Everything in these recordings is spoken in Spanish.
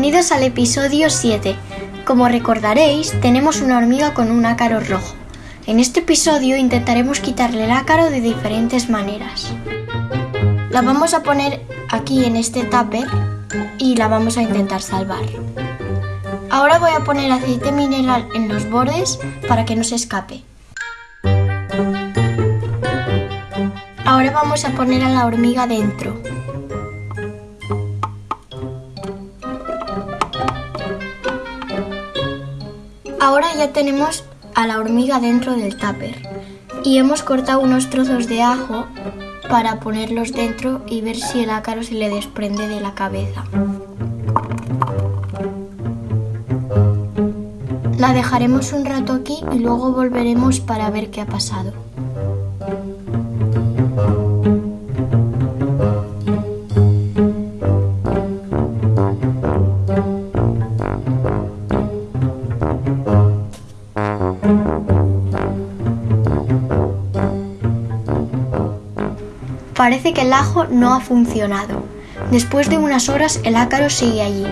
Bienvenidos al episodio 7. Como recordaréis, tenemos una hormiga con un ácaro rojo. En este episodio intentaremos quitarle el ácaro de diferentes maneras. La vamos a poner aquí en este tupper y la vamos a intentar salvar. Ahora voy a poner aceite mineral en los bordes para que no se escape. Ahora vamos a poner a la hormiga dentro. Ahora ya tenemos a la hormiga dentro del tupper y hemos cortado unos trozos de ajo para ponerlos dentro y ver si el ácaro se le desprende de la cabeza. La dejaremos un rato aquí y luego volveremos para ver qué ha pasado. Parece que el ajo no ha funcionado. Después de unas horas el ácaro sigue allí.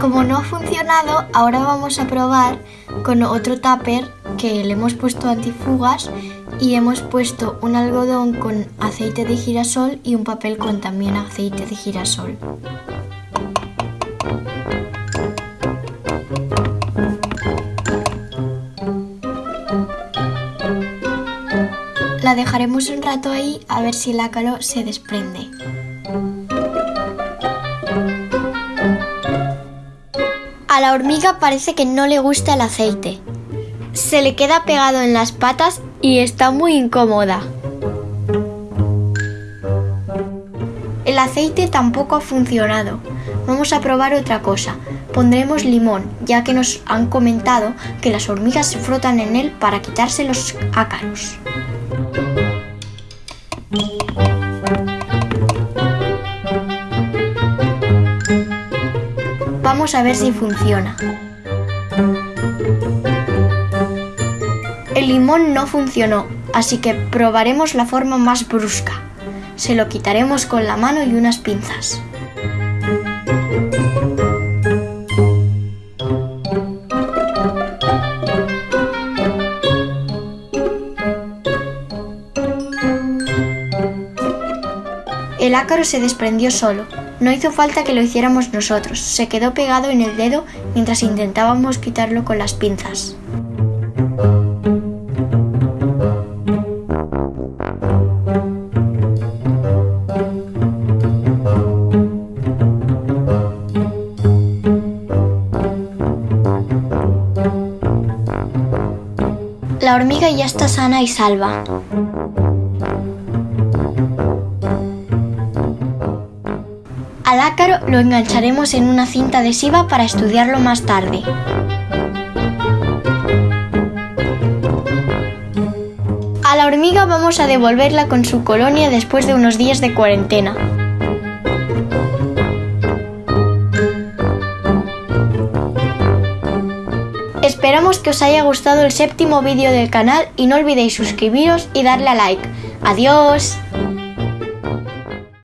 Como no ha funcionado, ahora vamos a probar con otro tupper que le hemos puesto antifugas y hemos puesto un algodón con aceite de girasol y un papel con también aceite de girasol. Dejaremos un rato ahí a ver si el ácaro se desprende. A la hormiga parece que no le gusta el aceite. Se le queda pegado en las patas y está muy incómoda. El aceite tampoco ha funcionado. Vamos a probar otra cosa. Pondremos limón, ya que nos han comentado que las hormigas se frotan en él para quitarse los ácaros. Vamos a ver si funciona. El limón no funcionó, así que probaremos la forma más brusca. Se lo quitaremos con la mano y unas pinzas. El ácaro se desprendió solo. No hizo falta que lo hiciéramos nosotros. Se quedó pegado en el dedo mientras intentábamos quitarlo con las pinzas. La hormiga ya está sana y salva. Al ácaro lo engancharemos en una cinta adhesiva para estudiarlo más tarde. A la hormiga vamos a devolverla con su colonia después de unos días de cuarentena. Esperamos que os haya gustado el séptimo vídeo del canal y no olvidéis suscribiros y darle a like. ¡Adiós!